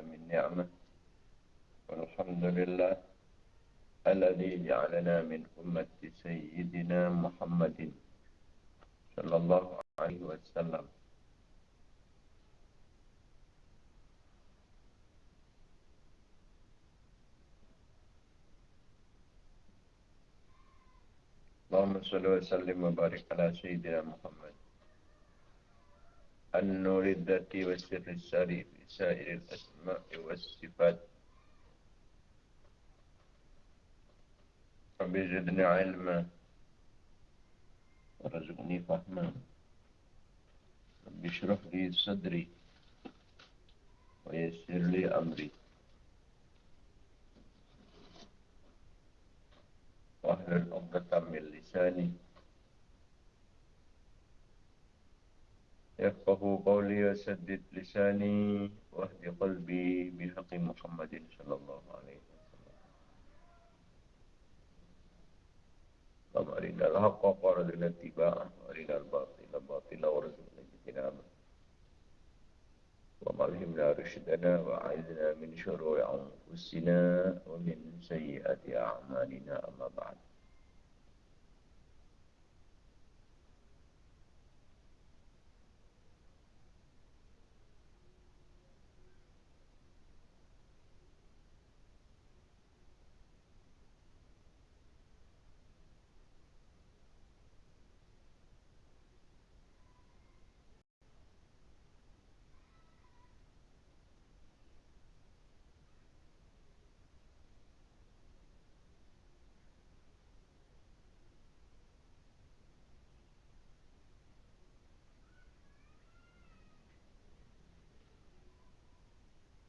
من نعمة. والحمد لله الذي جعلنا من أمة سيدنا محمد صلى الله عليه وسلم. اللهم صل وسلم وبارك على سيدنا محمد. النور الذاتي والسر الساري في سائر الأسماء والصفات. رب زدني علما. ورزقني فهما. رب اشرح لي صدري. ويسر لي أمري. واحلل عقدة من لساني. يفقه قولي وسدد لساني واهد قلبي بحق محمد صلى الله عليه وسلم. اللهم أرنا الحق وارزقنا اتباعه وأرنا الباطل باطلا وارزقنا اجتنابه. اللهم ألهمنا رشدنا وأعذنا من شرور أنفسنا ومن سيئات أعمالنا أما بعد.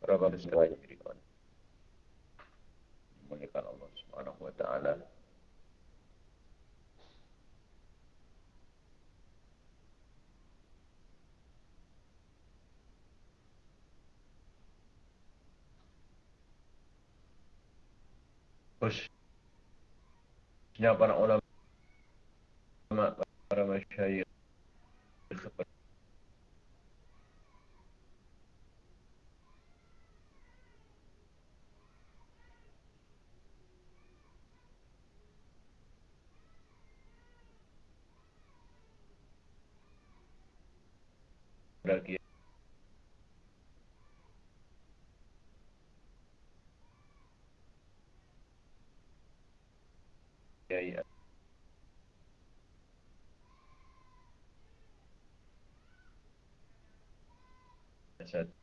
Sekalian diberikan. Memuliakan Allah Subhanahu wa taala. Khususnya para ulama, para masyayikh bagi kiai asad di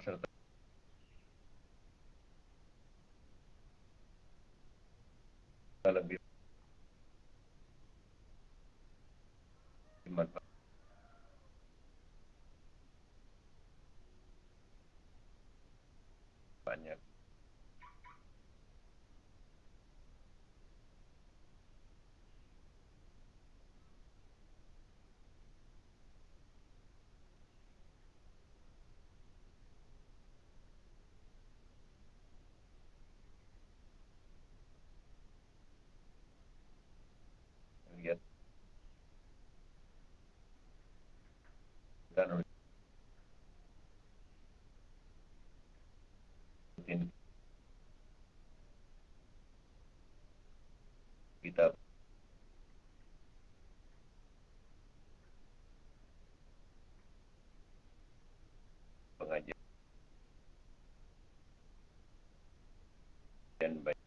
serta lebih bermanfaat. banyak lihat dan rutin kita pengajian baik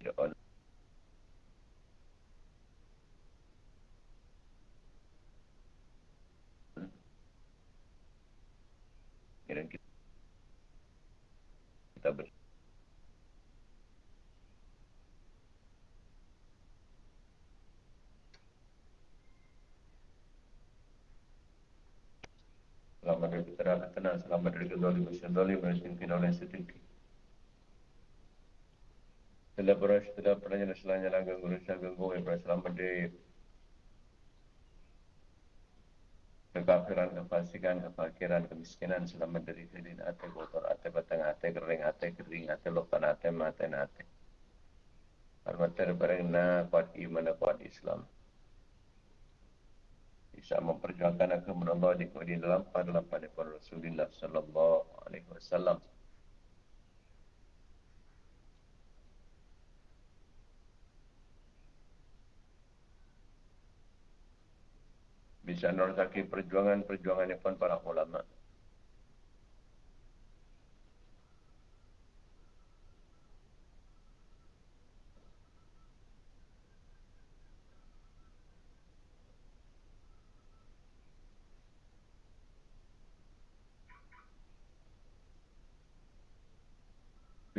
kita on dan kita kita ber Selamat dari keterakan tenang, selamat dari kezalim, syazalim, dan sintin oleh setinggi. Setelah beras, setelah pernah selanya langgang guru syagang guru yang selamat dari kekafiran, kefasikan, kefakiran, kemiskinan, selamat dari filin ate, kotor ate, batang ate, kering ate, kering ate, lokan ate, mate ate. Terbareng na kuat iman, kuat Islam bisa memperjuangkan agama Allah di kemudian dalam pada pada Rasulullah sallallahu alaihi wasallam. Bisa nolaki perjuangan-perjuangan pun para ulama.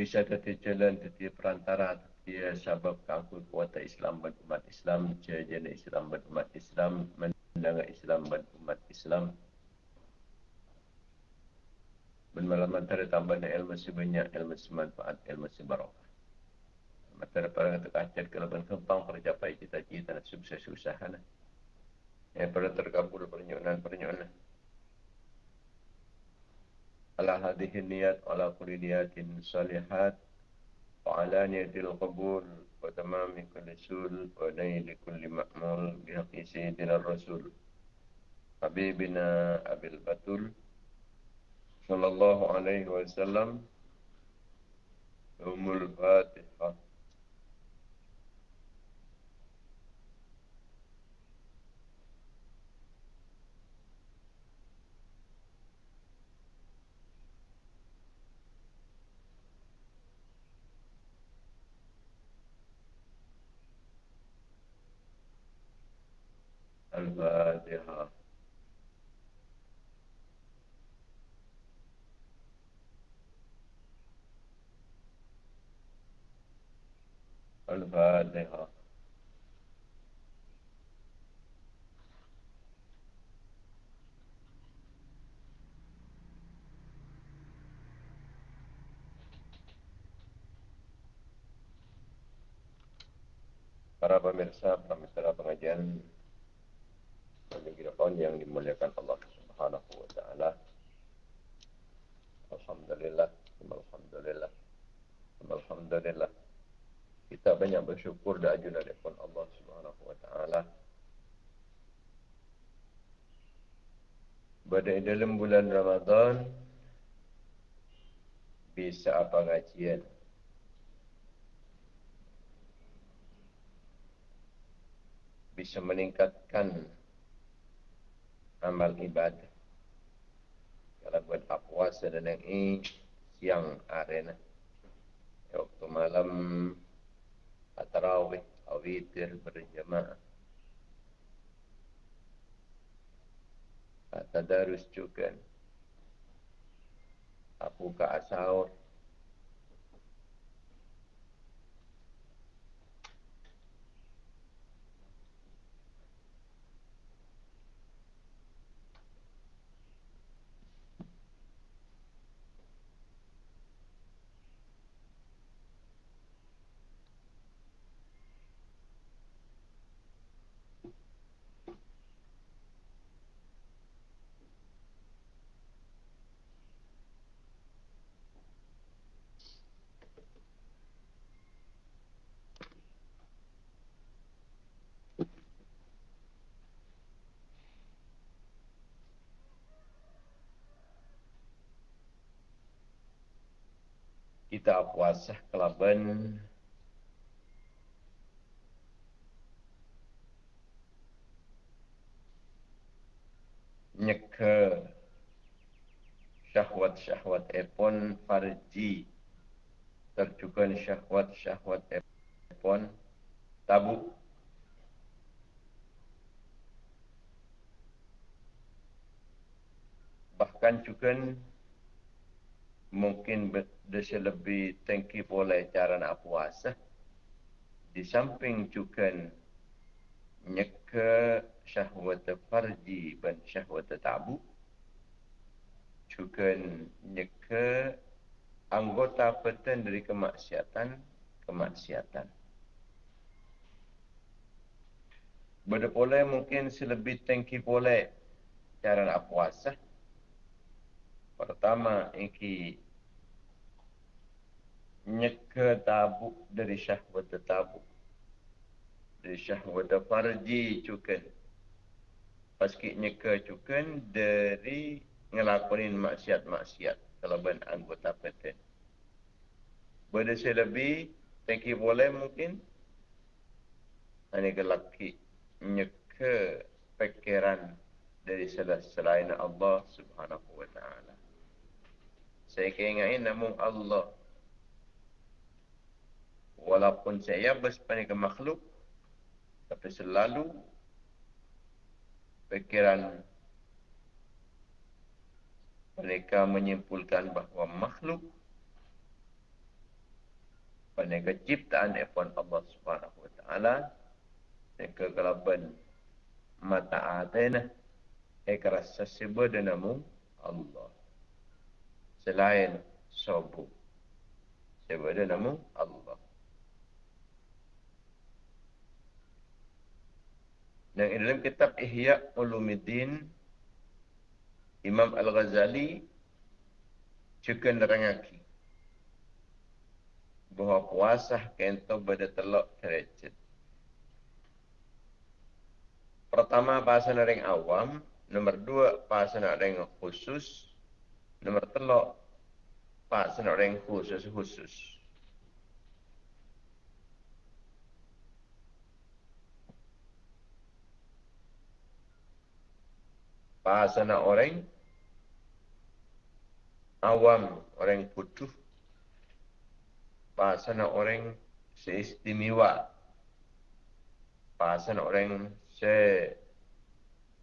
Bisa jadi jalan jadi perantara dia sebab kaku kuat Islam dan umat Islam jajan Islam dan umat Islam mendengar Islam dan umat Islam. Bermalam antara tambahan ilmu sebanyak ilmu semanfaat ilmu sebarokah Matara para kata kacat kalau kan kempang percapai cita-cita dan sukses usaha yang pernah terkabul ala hadhihi niyat ala kulli niyatin salihat wa ala niyatil qabul wa tamami kulli sul wa naili kulli ma'mul bihaqi sayyidina rasul habibina abil batul sallallahu alaihi wasallam umul fatihah. Para pemirsa, pemirsa pengajian Hadirin yang dimuliakan Allah Subhanahu wa taala. Alhamdulillah, alhamdulillah. Alhamdulillah. Kita banyak bersyukur dan ajun dari Allah Subhanahu wa taala. Pada dalam bulan Ramadan bisa apa ngajian? Bisa meningkatkan amal ibadah. Kalau buat puasa dan yang ini siang arena. Waktu malam atarawih, awitir berjamaah. Tadarus juga. Apu ka asaur. Kita puasa kelaban. Nyeke syahwat-syahwat epon farji. Terjukan syahwat-syahwat epon tabu. Bahkan juga mungkin desa lebih tangki boleh cara nak puasa. Di samping juga nyeka syahwat farji dan syahwat tabu. Juga nyeka anggota peten dari kemaksiatan, kemaksiatan. Bada boleh mungkin selebih tangki boleh cara nak puasa. Pertama, iki nyeka tabuk dari syahwat tabuk. Dari syahwat farji cukan. Paski nyeka cukan dari ngelakonin maksiat-maksiat. Kalau anggota PT. Bada saya lebih, thank boleh mungkin. Ini kelaki nyeka pikiran dari selain Allah subhanahu wa ta'ala. Saya keingatin namun Allah. Walaupun saya bersepanjang makhluk. Tapi selalu pikiran mereka menyimpulkan bahawa makhluk mereka ciptaan epon Allah Subhanahu Wa Taala mereka kelaban mata atena ekrasa sebab dan namu Allah selain. Sebab dia nama Allah. Dan dalam kitab Ihya Ulumuddin Imam Al-Ghazali juga nerangaki bahawa puasa kento pada telok derajat. Pertama bahasa orang awam, nomor dua bahasa orang khusus, Nombor telok. Pak senak khusus khusus. Bahasa nak orang. Awam orang bahasa nak orang seistimewa. Bahasa nak orang se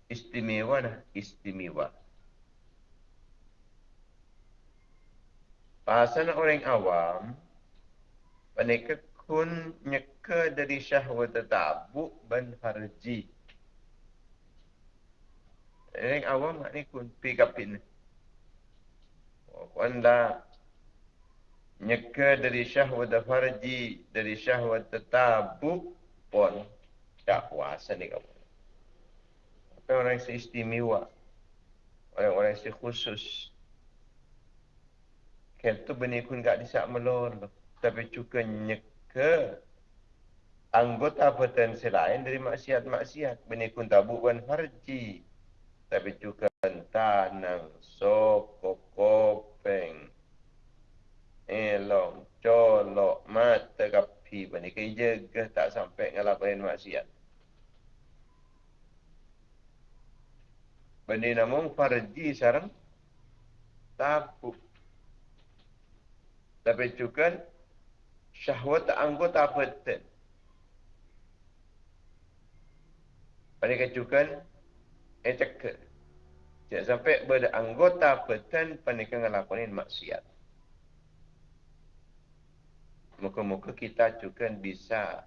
istimewa nah istimewa Pasal orang awam, mereka kun nyeka dari syahwat tabu dan harji. Orang awam ni kun pick up in. Wanda nyeka dari syahwat farji, dari syahwat tabu pun tak puasa ni kamu. Tapi orang yang istimewa, orang-orang yang khusus, Kel tu benih pun gak disak melor. Tapi juga nyeka anggota potensi lain dari maksiat-maksiat. Benih pun tabu bukan farji. Tapi juga tanang, soko, kopeng, elong, colok, mata, kapi. Benih kaya jaga tak sampai ngelakuin maksiat. Bani namun farji sarang tabu. Tapi juga syahwat anggota batin. Pada kecukan ecek. Jangan sampai pada anggota batin panikan ngelakuin maksiat. Muka-muka kita juga bisa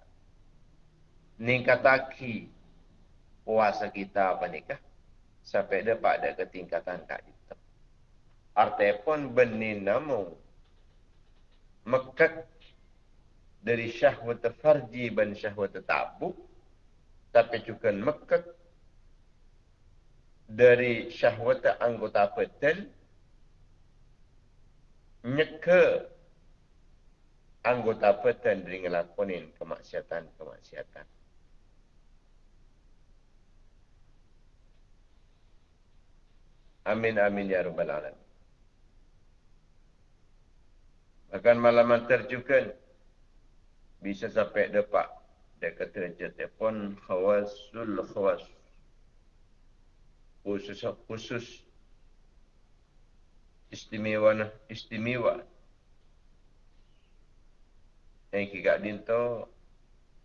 ningkataki puasa kita nikah sampai dapat ada ketingkatan kak itu. Artinya mekat dari syahwat farji dan syahwat tabu tapi juga mekat dari syahwat anggota badan nyeke anggota badan dari ngelakonin kemaksiatan-kemaksiatan. Amin amin ya rabbal alamin. Bahkan malaman terjukan bisa sampai dapat dekat derajat telefon khawasul khawas. Khusus khusus istimewa istimewa. Yang kita dinto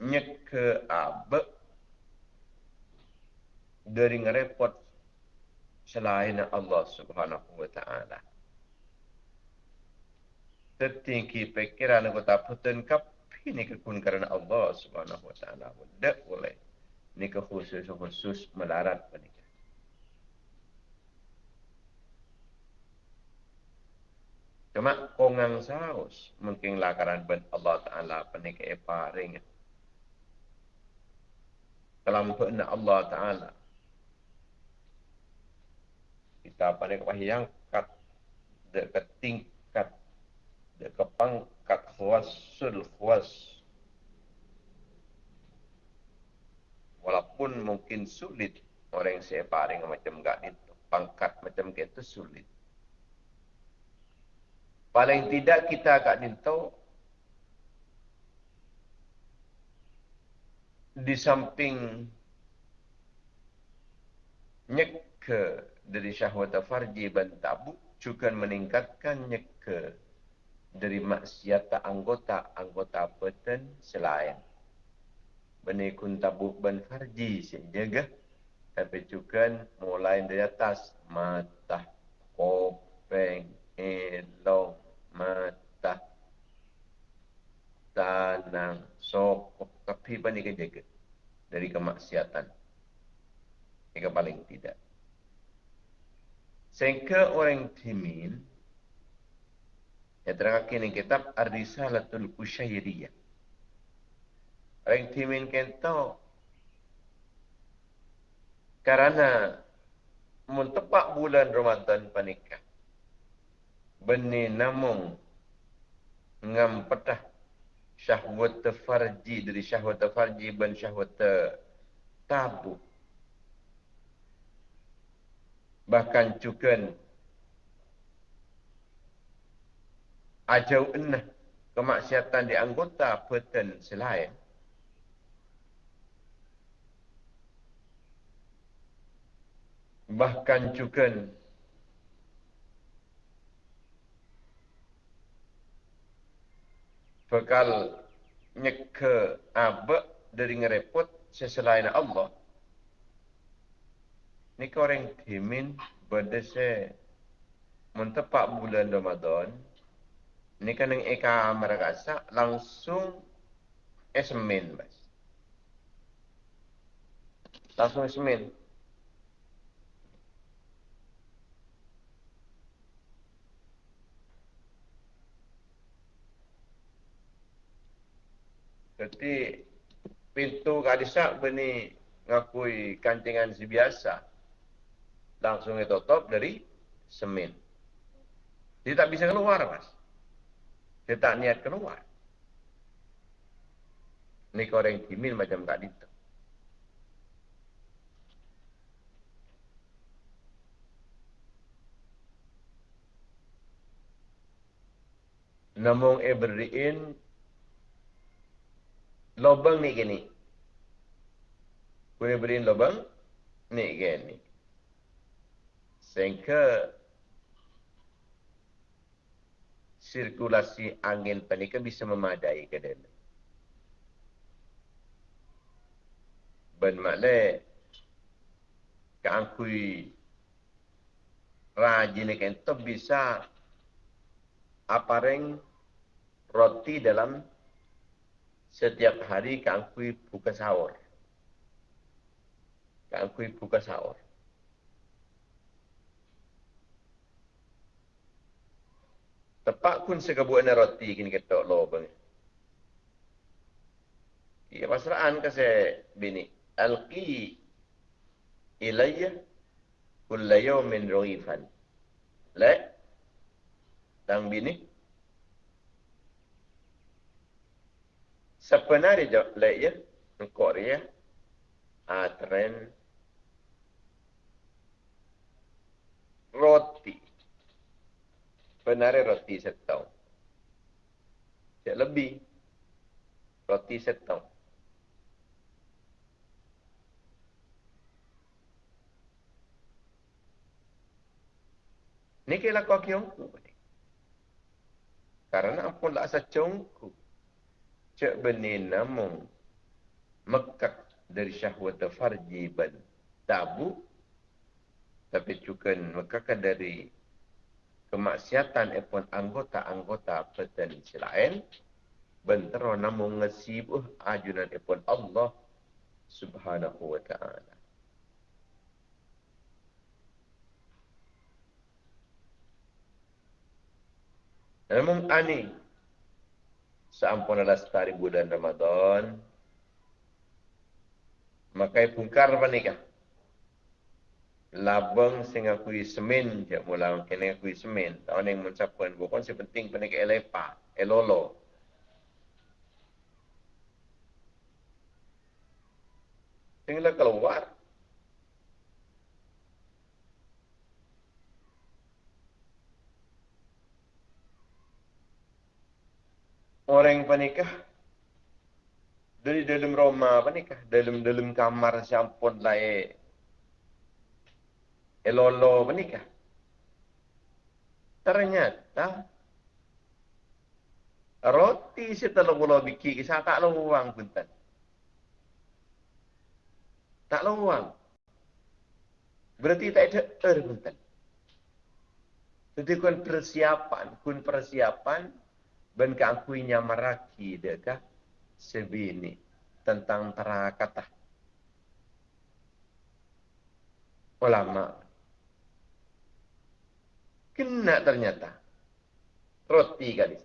nyek ke abe dari ngerepot selain Allah Subhanahu wa taala. Tertinggi pikiran aku tak putun kap ini kekun kerana Allah Subhanahu wa taala. Tak boleh. Ini khusus khusus melarat pada Cuma kongang saus mungkin lakaran ben Allah Taala penik eparing. Dalam pena Allah Taala. Kita pada yang kat dekat tingkat dekat pangkat khawasul khawas. Walaupun mungkin sulit orang yang saya paring macam gak itu pangkat macam itu sulit. Paling tidak kita agak tahu di samping nyeke dari syahwat farji dan tabu juga meningkatkan nyeke dari maksiat anggota anggota badan selain. Benikun tabu dan farji sehingga tapi juga mulai dari atas mata kopeng elong mata tanang sokok tapi bani jaga dari kemaksiatan. Yang paling tidak. Sehingga orang timin yang terangkan di kitab Ar-Risalatul Ushairiyah orang timin kento karena mentepak bulan Ramadan panikah beni namung ngam petah syahwat farji dari syahwat farji ban syahwat tabu. Bahkan juga ajau enah kemaksiatan di anggota peten selain bahkan juga bekal nyeke abe dari ngerepot seselain Allah. Ni orang timin pada se mentepak bulan Ramadan. Ni kan yang eka mereka langsung esmen bas. Langsung esmen. Jadi pintu kadisa beni ngakui kancingan si biasa. Langsung ditutup dari semen. Dia tak bisa keluar, Mas. Dia tak niat keluar. Ini koreng kimil macam tak itu. Namun Ibrahim lubang ni gini. Boleh beri lubang ni gini. Sehingga sirkulasi angin panika bisa memadai ke dalam. Ben makle keangkui rajin itu bisa apareng roti dalam setiap hari keangkui buka sahur. Keangkui buka sahur. Tepat pun sekebuan roti kini ketok lo bang. Iya pasraan ke saya bini. Alqi ilayya kulla yawmin rughifan. Le? Tang bini? Sebenarnya le ya, Korea, atren roti Benar roti setau. Tidak lebih. Roti setau. Ini kira kau kiongku. Karena ampun lah asa congku. Cek benih namun. Mekak dari syahwat farji ban tabu. Tapi juga mekak dari kemaksiatan epon anggota-anggota peten lain bentero namun ngesibuh ajunan epon Allah subhanahu wa ta'ala. Namun ani seampun adalah setari bulan Ramadan maka pungkar menikah labang sing aku semen je mula kene aku semen. Tahun yang mencapai. Bukan sepenting penik elepa elolo. Tinggal keluar. Orang panikah dari dalam rumah panikah dalam dalam kamar sampun lain elolo menikah. Ternyata roti setelah bola bikin kisah tak luang pun tak. Tak luang. Berarti tak ada er pun tak. Jadi kun persiapan, kun persiapan ben keakuinya maraki dekah sebini tentang terakata. Ulama Kena ternyata. Roti kali.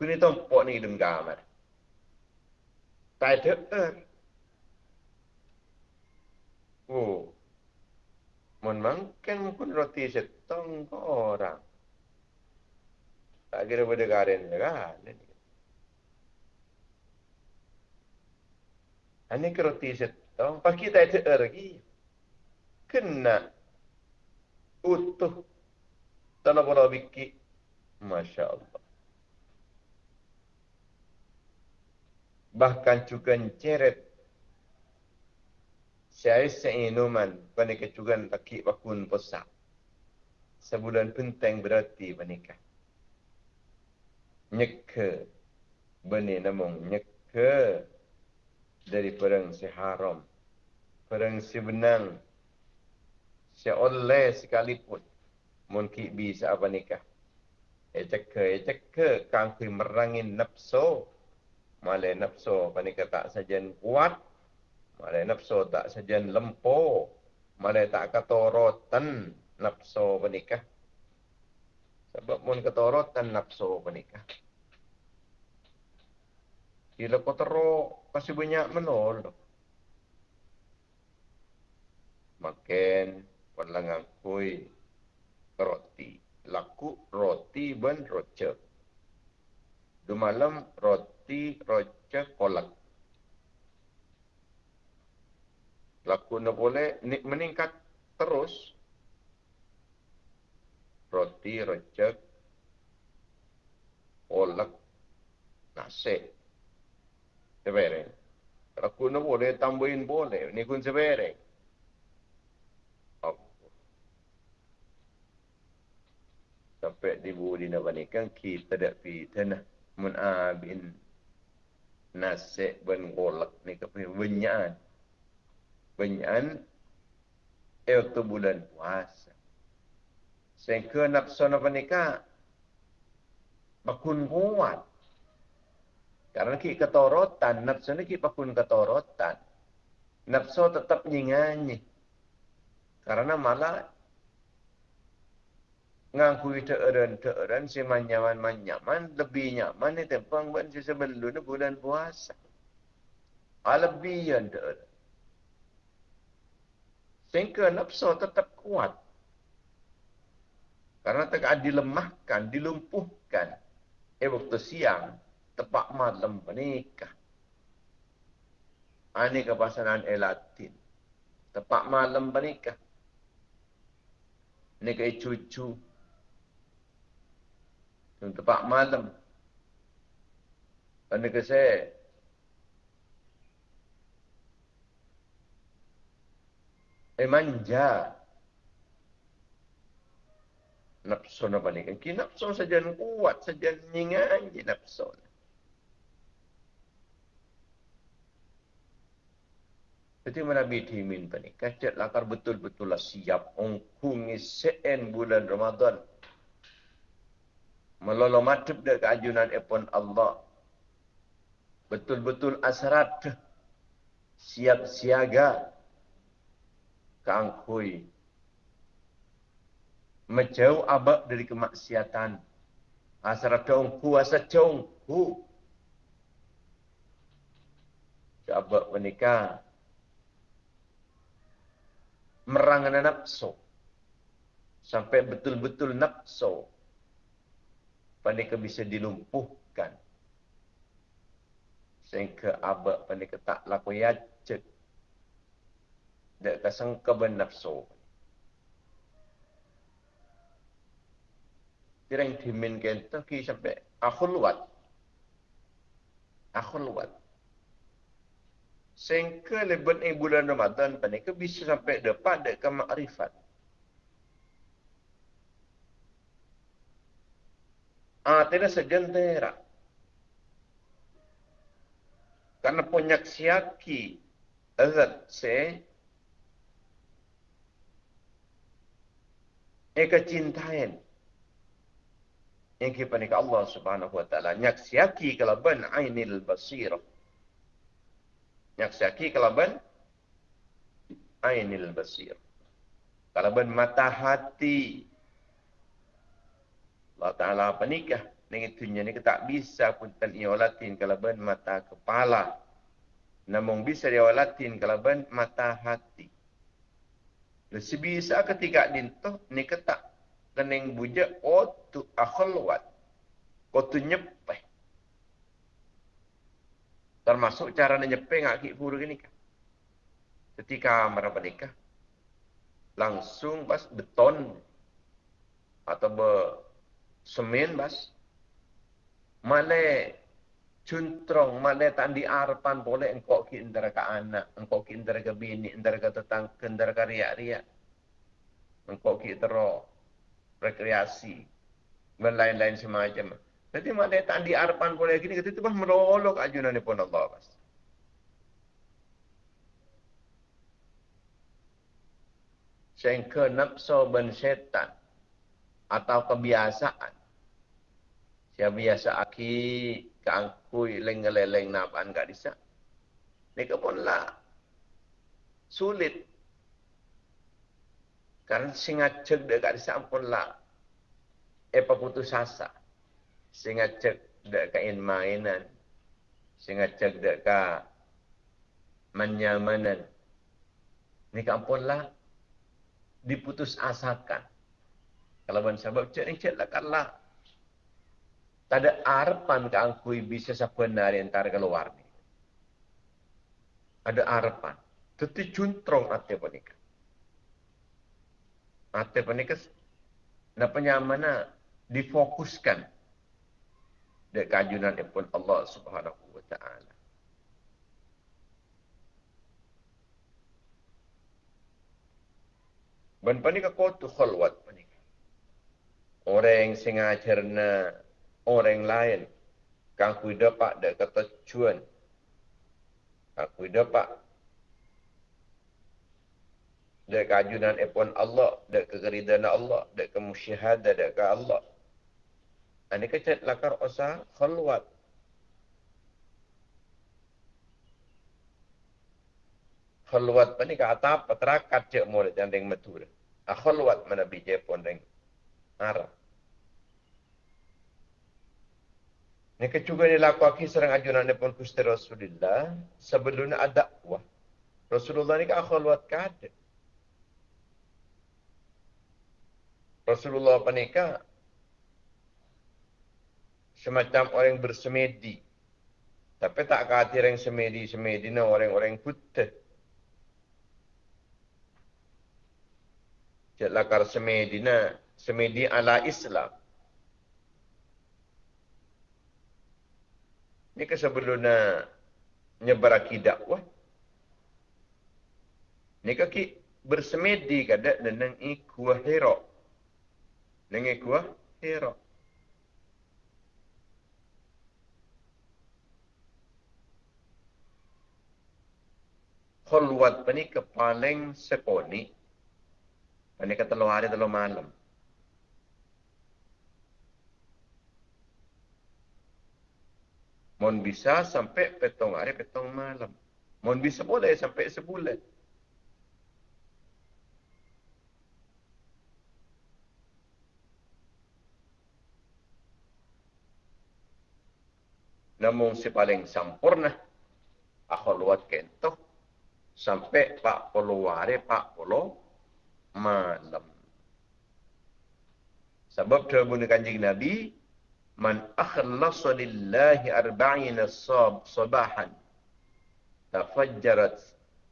Kuni tompok ni hidung kamar. Tak ada er. Oh. Mohon mangken pun roti setong ke orang. Tak kira pada karen je kan. Ini ke roti setong. Pak kita ada er lagi. Kena. Utuh tanah bola biki. Masya Allah. Bahkan juga ceret. Saya seinuman pada kecugan laki bakun posak. Sebulan penting berarti menikah. Nyeke. Bani namung nyeke. Dari perang si haram. Perang si benang. Si oleh sekalipun mun ki bisa apa nikah e cekke e cekke kang ki merangin nafsu male nafsu apa nikah tak sajen kuat. Male nafsu tak sajen lempo. Male tak ketorotan nafsu menikah sebab mun ketorotan nafsu menikah Gila kau teruk, kasih banyak menol. Makin, perlangan kui, roti. Laku roti ben roce. Du malam roti roce kolak. Laku nak boleh meningkat terus. Roti roce kolak nasi. Sebereng. Laku nak boleh tambahin boleh. Ni pun sebereng. Sampai di bu di nak kan kita dak pi tanah mun abin nase ben golak ni ke benyan. Benyan itu bulan puasa. Sehingga nafsu napa nikah bakun kuat. Karena ki ketorotan nafsu ni ki bakun ketorotan. Nafsu tetap nyinganyi. Karena malah ngangkui teeren teeren si manyaman manyaman lebih nyaman ni tempang ban si sebelum ni bulan puasa. Ah, lebih yang teeren. Sehingga nafsu tetap kuat. Karena tak dilemahkan, dilumpuhkan. Eh waktu siang, tepat malam menikah. Ini kepasangan elatin. Tepat malam menikah. Ini cucu. Yang tepat malam. Kerana ke saya. Eh manja. Nafsu apa ni? Ki nafsu saja kuat saja nyingan je nafsu. Jadi mana biti min pani? Kacet lakar betul-betul lah siap. Ongkungi se'en bulan Ramadan melolo matub dek keajunan epon Allah. Betul-betul asrat siap siaga keangkui. Menjauh abak dari kemaksiatan. Asrat congku, asa congku. Abak menikah. Merangan nafsu. Sampai betul-betul nafsu pandai bisa dilumpuhkan sehingga abak pandai tak laku yajak dan kasang keben nafsu Kirang dimin kento ki sampai akhulwat. Akhulwat. Sehingga leban bulan Ramadan pandai bisa sampai depan dek ke makrifat. Tidak segentera. Karena penyaksiaki azat se eka cintain kita ni Allah Subhanahu wa taala nyaksiaki kalaban ainil basir nyaksiaki kalaban ainil basir kalaban mata hati Allah Ta'ala apa nikah dengan dunia ni tak bisa pun tan iolatin kalau ben mata kepala. Namun bisa diolatin kalau ben mata hati. Lebih bisa ketika dintuh ni ketak keneng buja otu akhlwat. Otu nyepeh. Termasuk cara nyepeh ngaki puru ini kan. Ketika mereka nikah langsung pas beton atau be semen bas. Male cuntrong male tandi arpan boleh engkau ki indra ka anak engkau ki indra ka bini indra ka tetang indra ka ria ria engkau ki tero rekreasi dan lain-lain semacam. Jadi male tandi arpan boleh gini ketika bah merolok ajunan ni pun Allah bas. Sehingga nafsu ben setan atau kebiasaan Siapa biasa aki keangkui leng-leng napan kat disa. Ni pun lah sulit. Karena singa cek dek kat disa pun lah apa putus asa. Singa cek dek kain mainan. Singa cek dek ka menyamanan. Ni pun lah diputus asakan. Kalau ban sebab cek ni cek lah kalah tak ada harapan ke angkui bisa sebenar entar keluar ni. Ada harapan. Tetapi cuntrong hati penikah. Hati penikah. Nah penyamana difokuskan. Dari kajunan pun Allah subhanahu wa ta'ala. Ben penikah kau tu khalwat penikah. Orang sing ajarna orang lain. Kang kui dapat dak kata cuan. Aku dapat. Dak kajunan epon Allah dak kegeridan Allah dak kemusyahadah dak ke Allah. Ini kecet lakar osa khalwat. Khalwat pani ka atap patrakat cek murid yang deng matur a khalwat mana bije pon deng arah Ini juga ni laku serang ajunan ni pun kusti Rasulullah. Sebelumnya ada dakwah. Rasulullah ni kan khalwat kada. Rasulullah apa ni? Semacam orang bersemedi. Tapi tak kata orang semedi-semedi ni orang-orang putih. Cik lakar semedi ni. Semedi ala Islam. Ini kan sebelum nak nyebar akidah wah. Ini kan ki bersemedi kada dengan ikuah hero. Dengan ikuah hero. Khulwat ni ke paling seponi. Ini kata lo hari telo malam. Mon bisa sampai petong hari, petong malam. Mon bisa boleh sampai sebulan. Namun si paling sempurna, aku luat kentok, sampai pak puluh hari, pak puluh malam. Sebab terbunyi kanjing Nabi, man akhlasa lillahi arba'ina sab sabahan tafajjarat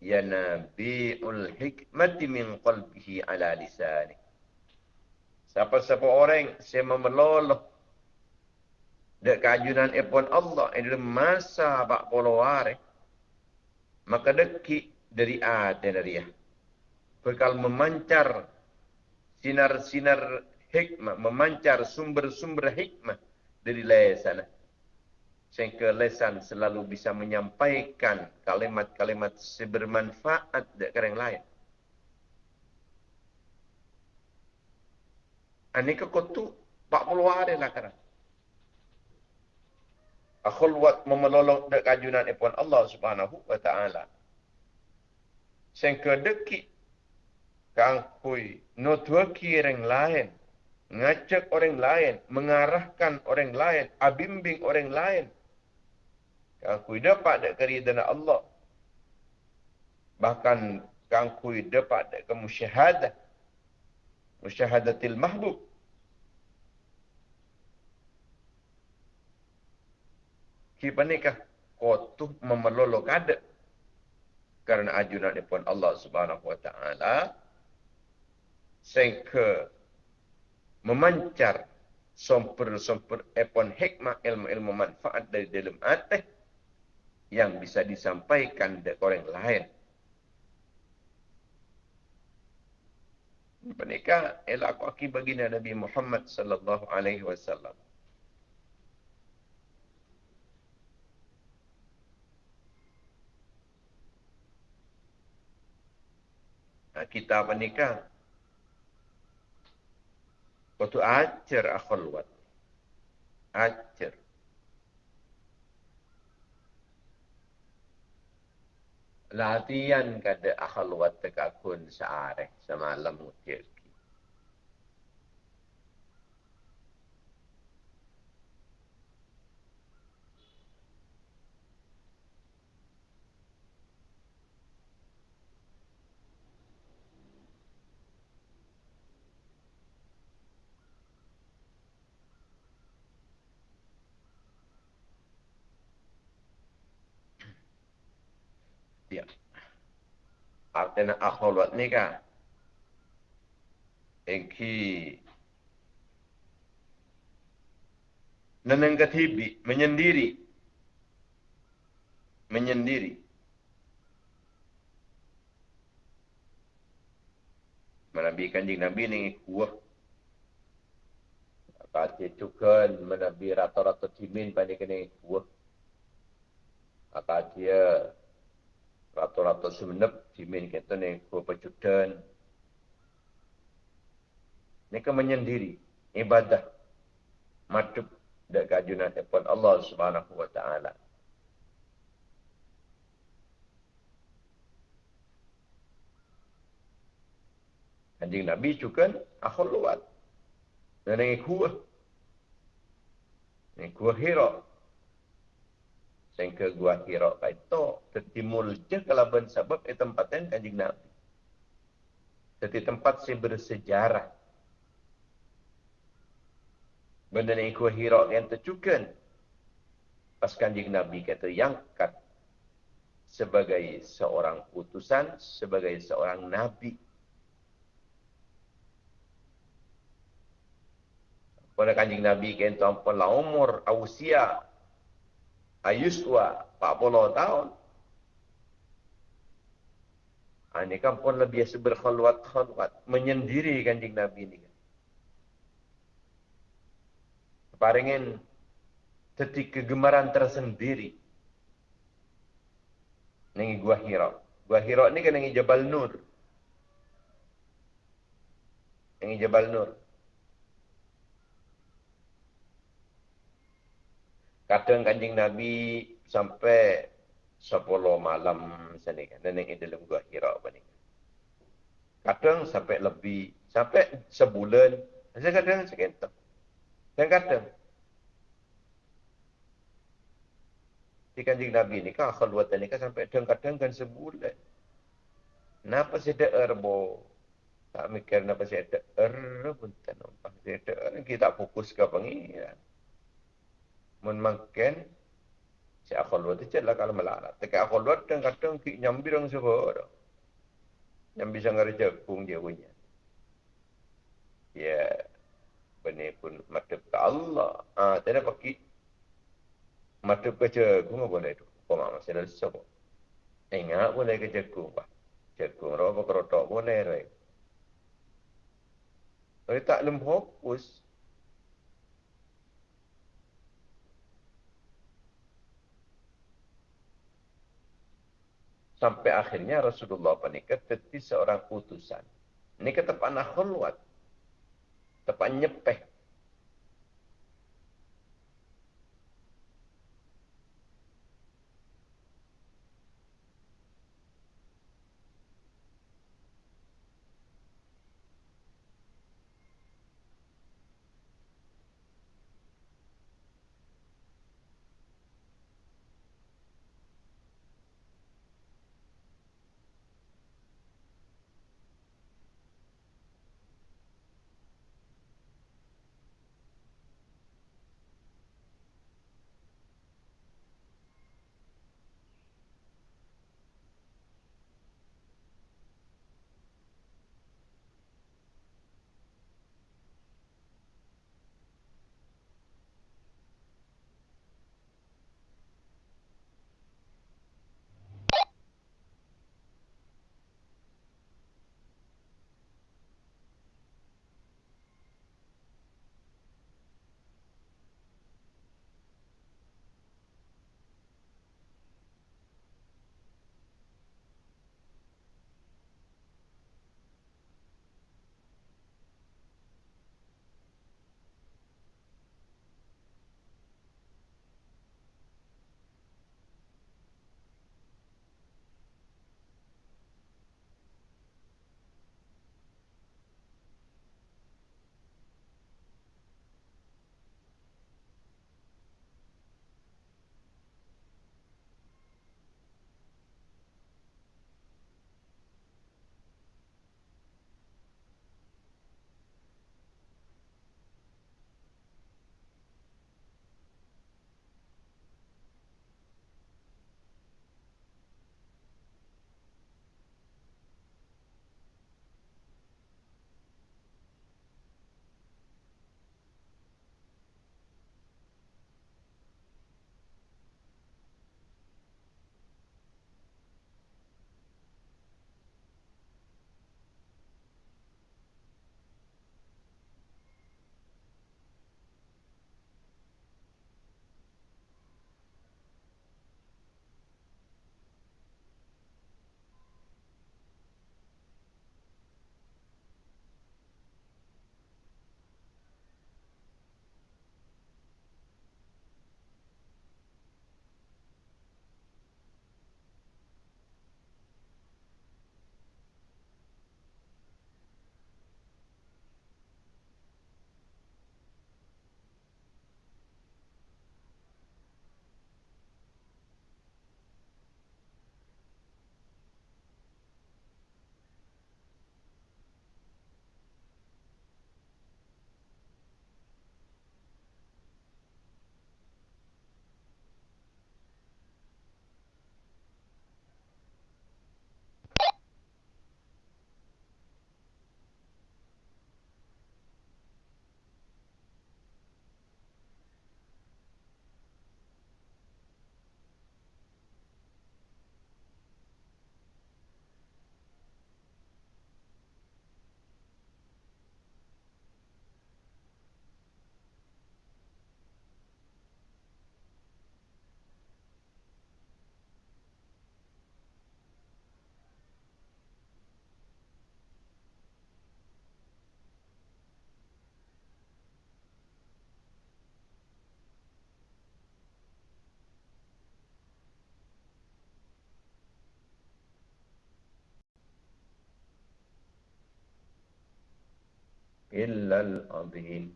yanabi'ul hikmati min qalbihi ala lisani. Siapa-siapa orang yang memeloloh dek kajunan epon Allah dalam masa bak poloware maka deki dari ada dari ya bekal memancar sinar-sinar hikmah memancar sumber-sumber hikmah dari lesan. Sehingga lesan selalu bisa menyampaikan kalimat-kalimat sebermanfaat dari orang lain. Ini kekotu 40 hari lah kerana. Akhulwat memelolong dek kajunan ipun Allah subhanahu wa ta'ala. Sehingga dekik kangkui nutwaki orang lain ngajak orang lain, mengarahkan orang lain, abimbing orang lain. Kangkui dapat dek keridana Allah. Bahkan kangkui dapat dek kemusyahadah. Musyahadatil mahbub. Kipa nikah kotuh memelolok ada. Karena ajunan pun Allah subhanahu wa ta'ala. Sehingga memancar sumber-sumber epon hikmah ilmu-ilmu manfaat dari dalam hati yang bisa disampaikan dari orang lain. Menikah ialah aku aki baginda Nabi Muhammad sallallahu alaihi wasallam. Kita menikah Waktu ajar akhulwat. Ajar. Latihan kada akhulwat tekakun searek semalam mutir. Artinya akholat ni kan? Engki neneng ketibi menyendiri. Menyendiri. Nabi kanjing Nabi ni kuah. Kati tukan menabi rata-rata timin pada kena kuah. Kati dia? Rata-rata semenep timin kita ni pecutan. Ini kan menyendiri ibadah matup dan kajunan depan Allah Subhanahu wa taala. Kanjeng Nabi juga akhul luat. Dan yang kuah. Yang kuah hira. Sehingga gua hira itu tertimul je kalau sebab itu tempatnya kanjeng Nabi. Jadi tempat si bersejarah. Benda yang kuah hira yang tercukan. Pas kanjeng Nabi kata yang kat sebagai seorang utusan, sebagai seorang Nabi. pada kanjing Nabi kan tuan lah umur usia ayus tua 40 tahun. Ha, ini kan pun lebih berkhulwat-khulwat. Menyendiri kanjing Nabi ini. Paringin tetik kegemaran tersendiri. Ini gua Hira. Gua Hira ini kan ini Jabal Nur. Ini Jabal Nur. Kadang kanjing Nabi sampai sepuluh malam sini kan. Dan yang dalam gua hira apa ni. Kadang sampai lebih. Sampai sebulan. Saya kadang sekitar. Dan kadang. Di kanjing Nabi ni kan khalwatan ni kan sampai kadang-kadang kan sebulan. Kenapa saya ada erbo? Tak mikir kenapa saya ada erbo. Saya ada Kita fokus ke pengiran mun makan si akal luar tu lah kalau melarat. Tapi akal luar tu kadang ki nyambi suruh dah. Nyambi sangar jagung dia punya. Ya, benih pun mata ke Allah. Ah, tidak pakai mata ke jagung apa boleh tu? Kau mak masih ada sebab. Ingat boleh ke jagung pak. Jagung roh apa kerotok boleh. Tapi tak lembut fokus. Sampai akhirnya Rasulullah menikah jadi seorang utusan. Ini kata panah khulwat. Tepat nyepeh. Illal azim.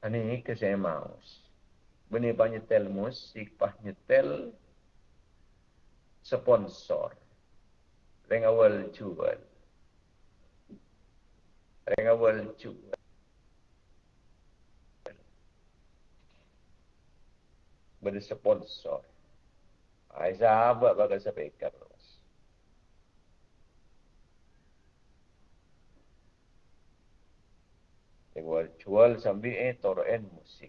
Ini ke saya maus. Bini banyak tel musik, banyak tel sponsor. Reng awal jual. Reng awal jual. Bini sponsor. Aisyah sahabat bakal sampaikan. Jual jual sambil eh toroen musik.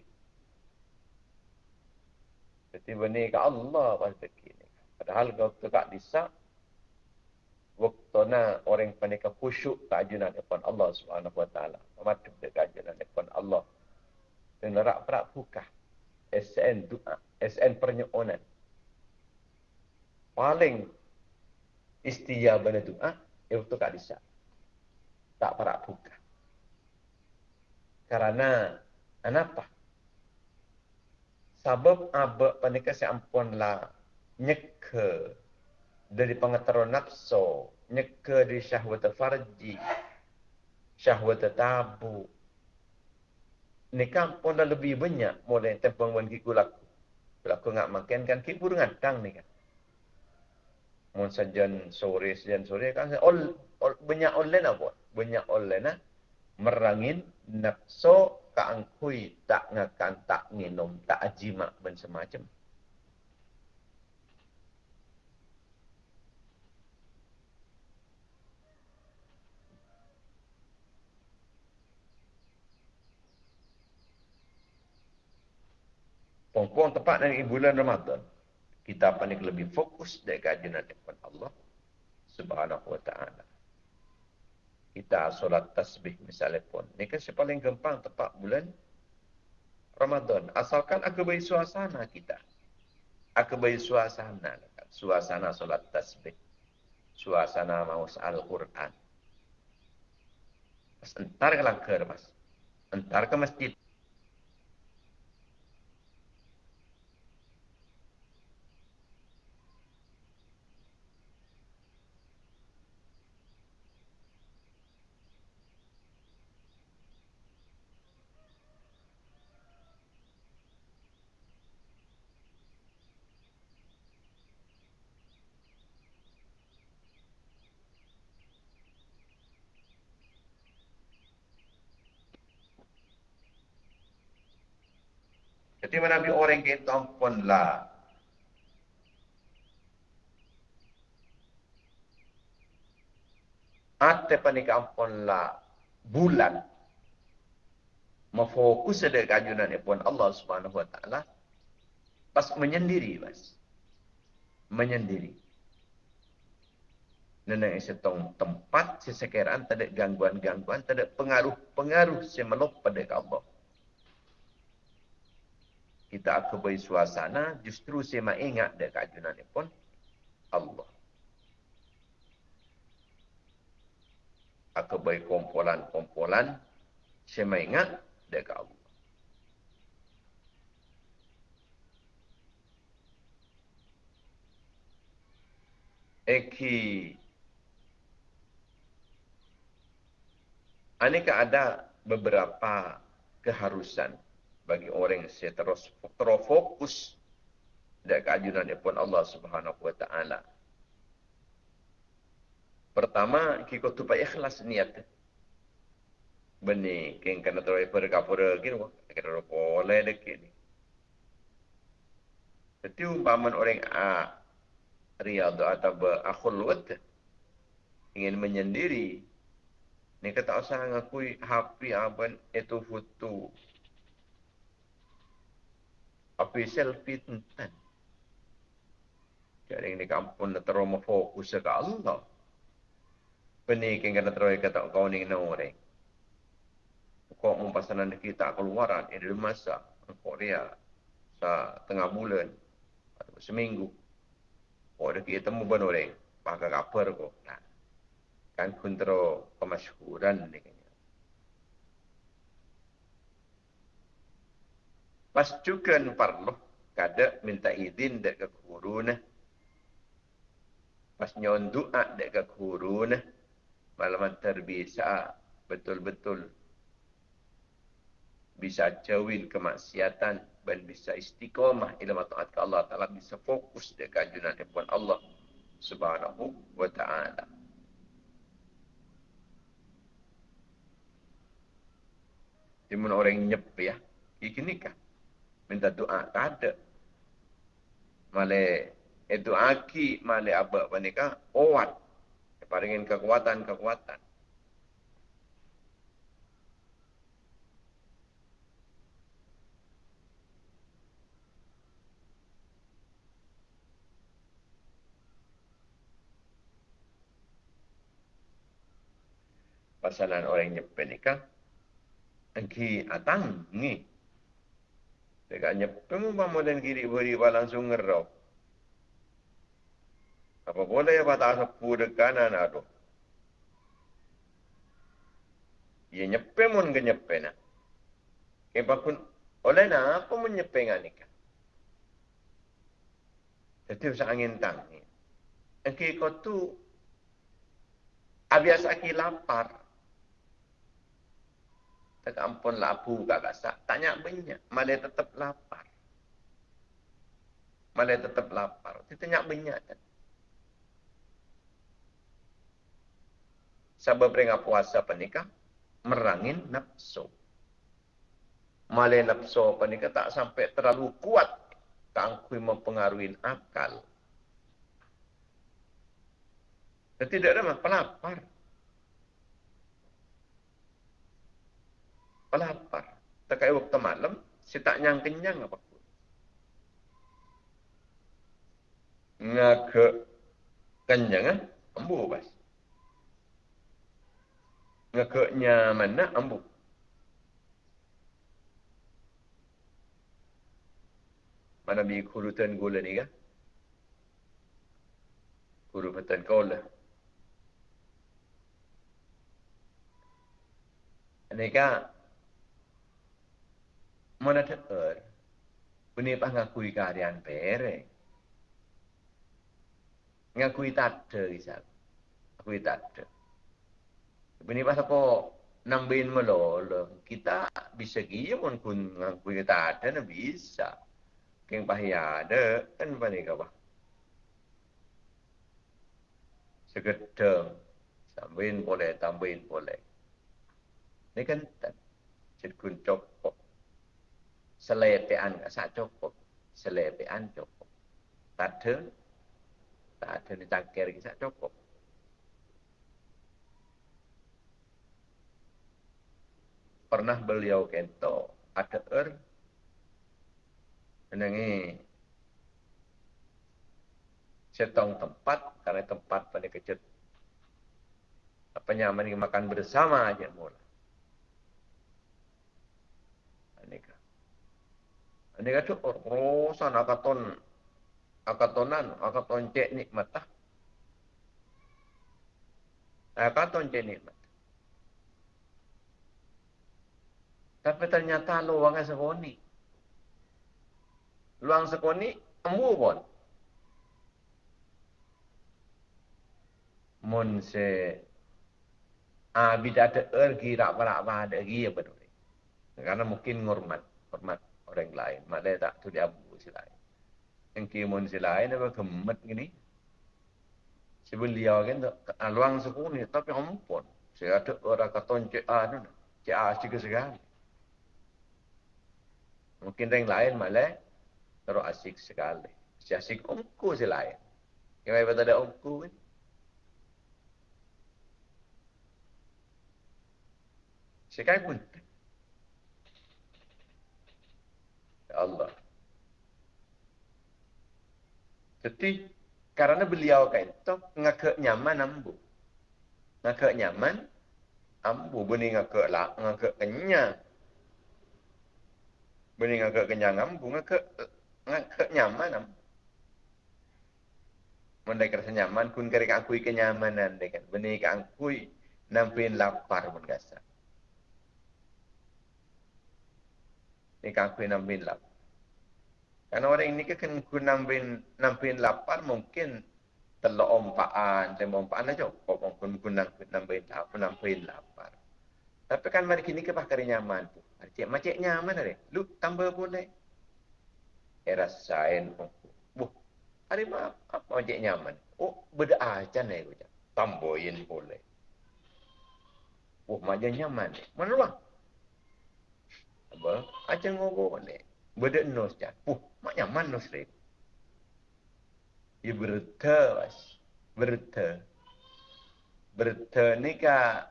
Jadi bani ke Allah pas begini. Padahal waktu kak disa, waktu na orang panika khusyuk keajunan depan Allah Subhanahu Wa Taala. Mematuk de keajunan depan Allah. Dan lerak perak buka. SN doa, SN pernyonan. Paling istiyabana doa, itu kak disa. Tak perak buka. Karena kenapa? Sebab apa panika si ampun lah nyeke dari pengetahuan nafsu, nyeke dari syahwat farji, syahwat tabu. Nikah pun dah lebih banyak mulai tempang wan kiku laku. Laku ngak makan kan kiku dengan tang ni kan. Mun sajan sore sajan sore kan all, all banyak online apa? Banyak online ah merangin nafsu kaangkui tak ngakan tak minum tak ajima dan semacam. Pongpong tepat dari bulan Ramadan. Kita panik lebih fokus dari kajian depan Allah Subhanahu wa taala kita solat tasbih misalnya pun. Ini kan paling gampang tepat bulan Ramadan. Asalkan aku beri suasana kita. Aku beri suasana. Suasana solat tasbih. Suasana mau Al-Quran. Mas entar ke langkar, mas. Entar ke masjid. Mana bi orang kita pun lah. Ate panik ampun lah bulan. Memfokus ada kajunan pun Allah subhanahu wa ta'ala. Pas menyendiri mas. Menyendiri. Nenek setong tempat sesekeran, tak ada gangguan-gangguan, tak ada pengaruh-pengaruh semelop pada Allah kita akan beri suasana, justru saya mahu ingat dia kajunan ni pun Allah. Aku beri kumpulan-kumpulan, saya mahu ingat ke Allah. Eki Aneka ada beberapa keharusan bagi orang yang terus terfokus dan keajunan pun Allah Subhanahu wa taala. Pertama, kita tupai ikhlas niat. Beni, keng kena terus perkapura gitu, kita boleh dekat ni. Jadi umpaman orang A riyadu atau akhul wad ingin menyendiri ni kata usah ngakui happy aban itu foto apa selfie tentang. Jadi ini kampun nak terus fokus ke Allah. Penik yang kena terus kata kau ni nak orang. Kau mempasanan kita keluaran ini di masa Korea sa tengah bulan atau seminggu. Oh, ada kita temu ban orang. Pakai kapal kau. Nah, kan kontrol pemasyhuran ni. Pastukan parloh kada minta izin dek ke kuruna. Pas nyon doa dek ke kuruna. Malaman terbisa betul-betul bisa jauhin kemaksiatan dan bisa istiqomah ilmu taat ke Allah Ta'ala bisa fokus di kajunan Tuhan Allah Subhanahu wa Ta'ala. Timun orang nyep ya. Ini kan. Minta doa. Tak ada. Male itu aki male apa nikah. Kuat. Paringin kekuatan-kekuatan. pasalan orang kan angki atang ni dekat nyepen mu ba moden kiri beri ba langsung ngerau apa boleh apa tak sepu dekat kanan aduh Ia nyepen mun ke nyepen nak. Kepa pun oleh nak apa mun nyepen ni kan. Jadi usah angin tang ni. Engki kau tu abias aki lapar. Tak ampun lapu kat kasak. Tanya banyak. Malah tetap lapar. Malah tetap lapar. Dia tanya banyak. Kan? Sebab peringat puasa penikah. Merangin nafsu. Malah nafsu penikah tak sampai terlalu kuat. Kangkui mempengaruhi akal. Tidak ada pelapar. Lapar. Tekai waktu malam, si tak nyang kenyang apa pun. Ngake kenyang, eh? ambu bas. Ngake nyaman, eh? ambu. Mana bi kurutan gula ni kan? Kurutan gula. Ini kan mana teer Bini pas ngakui keadaan pere. Ngakui tade isap. Ngakui tade. Bini pas apa nambahin melolo. Kita bisa gila pun kun ngakui tade na bisa. Keng pahya ada kan bani kapa. Segedeng. Sambahin boleh, tambahin boleh. Ini kan tak. Cik kun cokok selepean sak cukup. Selepean cukup. Tak ada. Ni cangkir lagi sak cukup. Pernah beliau kento ada er menangi setong tempat karena tempat pada kecil apa nyaman makan bersama aja mulai Dia kata, oh, rosan akaton, akatonan, akaton cek nikmat. Ah. Akaton cek nikmat. Tapi ternyata luang sekoni. Luang sekoni, embu pun. Mun se abi ah, ergi rak barak ada ergi ya betul. Karena mungkin ngormat, hormat orang lain. Dia tak tu dia abu si lain. Yang kimun si lain apa kemet gini. Si beliau kan aluang suku ni tapi ampun. Saya ada orang kata cik A tu. Cik A juga sekali. Mungkin orang lain malah terus asik sekali. Si asik umku si lain. Yang apa ada umku kan. Sekarang pun Allah. Jadi karena beliau kan itu ngake nyaman ambu. Ngake nyaman ambu beni ngake lah ngake kenyang. Beni ngake kenyang ambu ngake ngake nyaman ambu. Mendai kerasa nyaman kun kari akui kenyamanan dekan. Beni akui nampin lapar pun gasa. Ni kakui nampin lapar. Karena orang ini kan kena nampin, nampin lapar mungkin telok ompaan, tembok ompaan aja. Kok mungkin kena nampin lapar, nampin lapar. Tapi kan mari kini ke pakai nyaman tu. Macam nyaman ada. Lu tambah boleh. Era sain. Oh. Buh. Hari maaf. Apa macam nyaman? Oh, beda aja nih. Tambahin boleh. Oh, macam nyaman. Mana bang? Apa? Aja ngobrol ni. Beda nos je. Oh, mak nyaman nos ni. Ya berta, was. Berta. Berta ni ka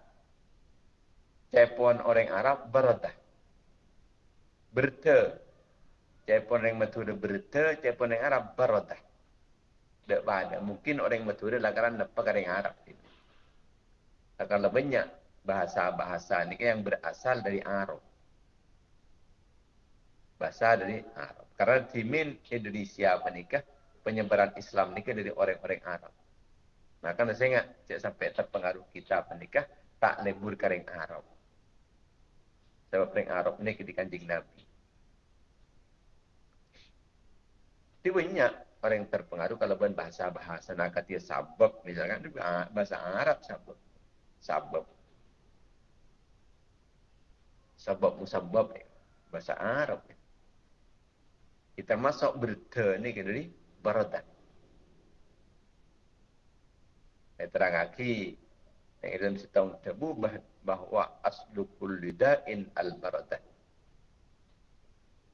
cepon orang Arab berta. Berta. Cepon orang Madura berta, cepon orang Arab berta. Tak ada. Mungkin orang lah kerana apa orang Arab. Akan lebih banyak bahasa-bahasa ni yang berasal dari Arab. Bahasa dari Arab. Karena timin Indonesia menikah, penyebaran Islam ni kan dari orang-orang Arab. Nah, kan saya ingat, cik sampai terpengaruh kita menikah, tak lebur kering Arab. Sebab kering Arab ni di kanjing Nabi. Banyak orang yang terpengaruh kalau bukan bahasa-bahasa nak kata sabab misalkan itu bahasa Arab sabab. Sabab. Sabab musabab bahasa Arab. Kita masuk berta ni ke dari baradan. Saya terang lagi. Yang dalam setahun tabu bahawa aslu kulli da'in al-baradan.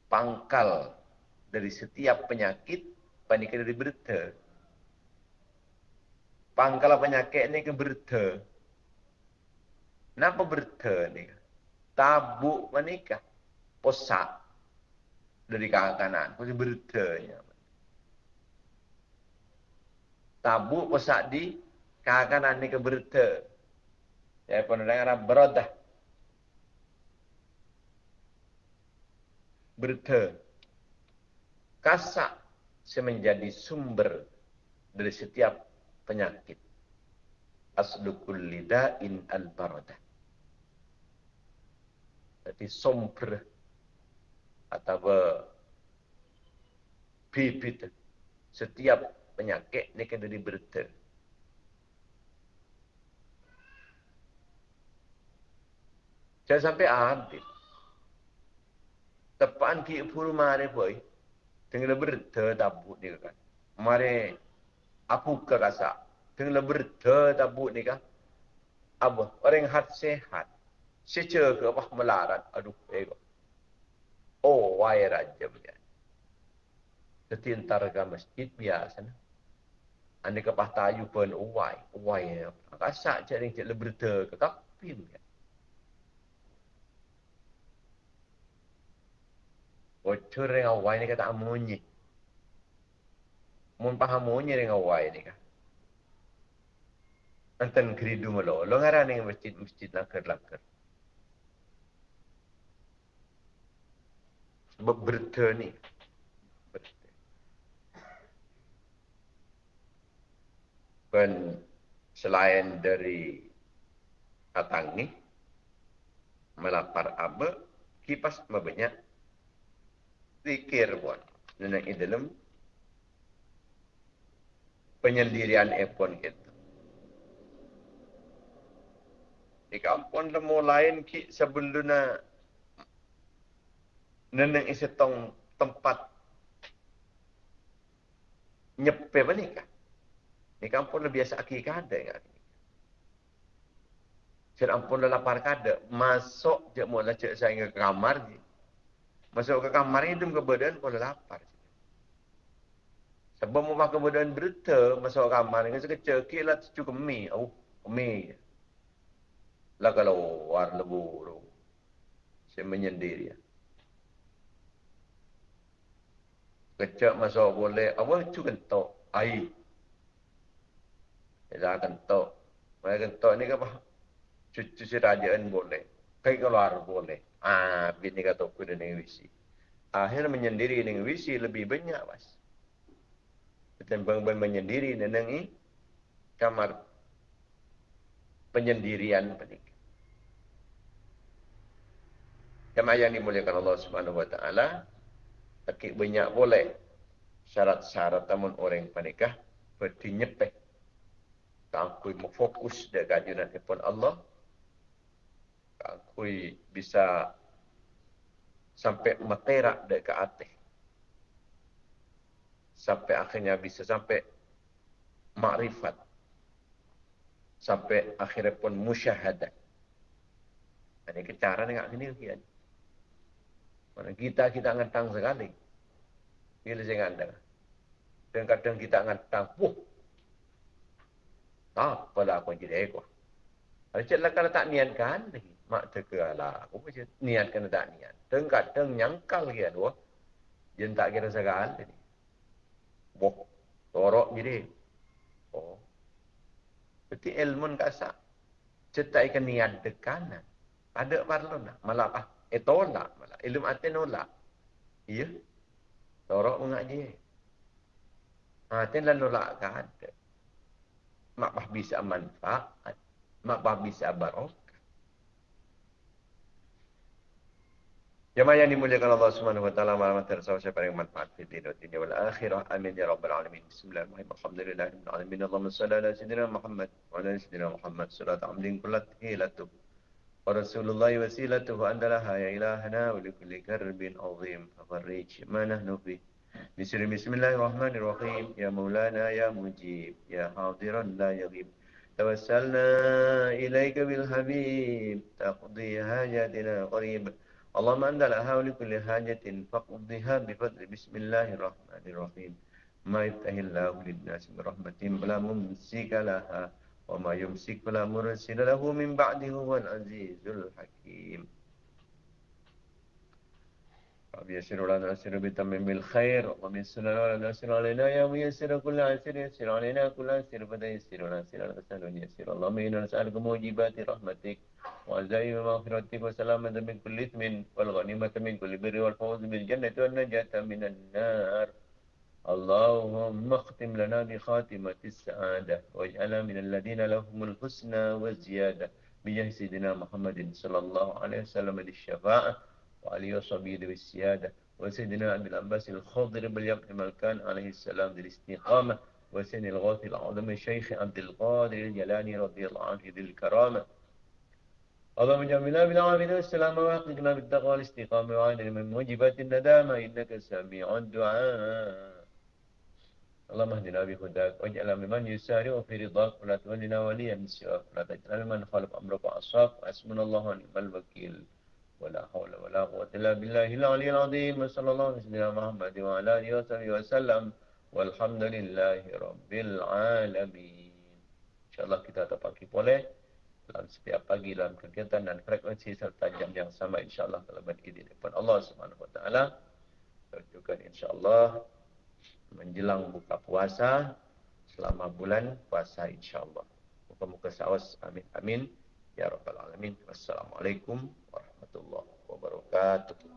Pangkal dari setiap penyakit panik dari berta. Pangkal penyakit ni ke berta. Kenapa berta ni? Tabuk menikah. Posak dari kanan kanan. Pasti bertanya. Tabuk pesak di kanan ni ke berta. Ya pun dengar berodah. Berta. Kasak semenjadi sumber dari setiap penyakit. Asdukul lida'in al-baradah. Jadi sumber atau bibit setiap penyakit ni kena diberita. Jangan sampai habis. Tepan ki puru mare boy. Tengah berita tabut ni kan. Mare aku ke rasa. Tengah berita tabut ni kan. Apa? Orang hat sehat. Secara ke apa melarat. Aduh, ego. Oh, wai raja punya. Setintar ke masjid biasa. Anda ke pahtayu pun, oh, wai. Wai. Kasak cari cik leberta ke kapi punya. Bocor dengan wai ni kata amunyi. Mun paham amunyi dengan wai ni kan. Antan keridu malo. Lo ngaran dengan masjid-masjid lakar-lakar. Berberta ni. Dan selain dari katang ni, melapar apa, kipas banyak zikir pun. Dan yang dalam penyendirian epon kita. Di kampung lemu lain ki sebelumnya neneng isi tong tempat nyepe apa ni kan? Ni kampung lebih biasa aki kada kan? Cik ampun dah lapar kada. Masuk je mula cik saya ke kamar je. Masuk ke kamar ni dem ke badan pun lapar. Sebab mau makan badan berita masuk ke kamar ni sekecil kecil lah cukup mi. Oh, mi. Lah kalau war lebu. Saya menyendiri ya. Kecak masuk boleh. Apa cu kentok? Air. Dah kentok. Mereka kentok ni apa? Cuci rajaan boleh. Kaya keluar boleh. Ah, bini kata aku dengan wisi. Akhir menyendiri dengan wisi lebih banyak, mas. Ketimbang menyendiri dengan kamar penyendirian penik. Jemaah yang dimuliakan Allah Subhanahu wa taala, Tapi banyak boleh syarat-syarat tamun orang panikah berarti nyepek. Takui mau fokus dengan kajian pun Allah. kui bisa sampai materak dekat atas. Sampai akhirnya bisa sampai makrifat. Sampai akhirnya pun musyahadah. Ini kecara dengan ini kian. Mana kita kita ngentang sekali. Bila saya ngandang. Dan kadang kita ngentang, wah, apa lah aku jadi ekor. Ada kalau tak niatkan, mak terkala. Aku macam niatkan tak niat. Dan kadang nyangkal kian, wah, Jangan tak kira segala. Wah, torok jadi. Oh. Berarti ilmu kasak. Cetak ikan niat dekanan. Ada parlon lah. Malah apa? Eh tolak malah. Ilmu hati nolak. Iya. Torok mengaji. Hati lah nolak kan ada. Mak bah bisa manfaat. Mak bah bisa barokah. Jemaah yang dimuliakan Allah Subhanahu wa taala malam tersawah siapa yang manfaat di dunia dunia wal akhirah amin ya rabbal alamin bismillahirrahmanirrahim alhamdulillahirabbil alamin Allahumma shalli ala sayyidina Muhammad wa ala sayyidina Muhammad salat amdin kullat hilatu ورسول الله وسيلته أن لها يا إلهنا ولكل كرب عظيم ففرج ما نحن فيه بسر بسم الله الرحمن الرحيم يا مولانا يا مجيب يا حاضرا لا يغيب توسلنا إليك بالحبيب تقضي حاجاتنا قريب اللهم أنت لها ولكل حاجة فقضيها بفضل بسم الله الرحمن الرحيم ما يفتح الله للناس برحمة فلا ممسك لها وما يمسك فلا مرسل له من بعده هو العزيز الحكيم رب يسر لنا نسر بتمم الخير ومن سنة لنا نسر علينا يا ميسر كل عسر يسر علينا كل عسر فتيسر لنا سر الأسل يسر اللهم إنا نسألك موجبات رحمتك وعزائم مغفرتك وسلامة من كل إثم والغنيمة من كل بر والفوز بالجنة والنجاة من النار اللهم اختم لنا بخاتمة السعادة واجعلنا من الذين لهم الحسنى والزيادة بجاه سيدنا محمد صلى الله عليه وسلم للشفاعة وعليه وصحبه بالسيادة وسيدنا أبي العباس الخضر باليقين ملكان عليه السلام للاستقامة وسن الغوث العظيم الشيخ عبد القادر الجلاني رضي الله عنه ذي الكرامة. اللهم جمعنا بالعافية والسلامة وحققنا بالتقوى والاستقامة وعين من موجبات الندامة إنك سميع الدعاء. اللهم اهدنا بهداك واجعلنا ممن يسارع في رضاك ولا تولنا وليا من سواك ولا تجعلنا ممن خالف امرك وعصاك وحسبنا الله ونعم الوكيل ولا حول ولا قوة إلا بالله العلي العظيم وصلى الله على سيدنا محمد وعلى آله وصحبه وسلم والحمد لله رب العالمين إن شاء الله kita terpaki boleh dalam setiap pagi dalam kegiatan dan frekuensi serta jam yang sama insyaAllah kalau berizin daripada Allah Subhanahu Wa Taala juga insyaAllah menjelang buka puasa selama bulan puasa insyaallah. Muka-muka sawas amin amin ya rabbal alamin. Wassalamualaikum warahmatullahi wabarakatuh.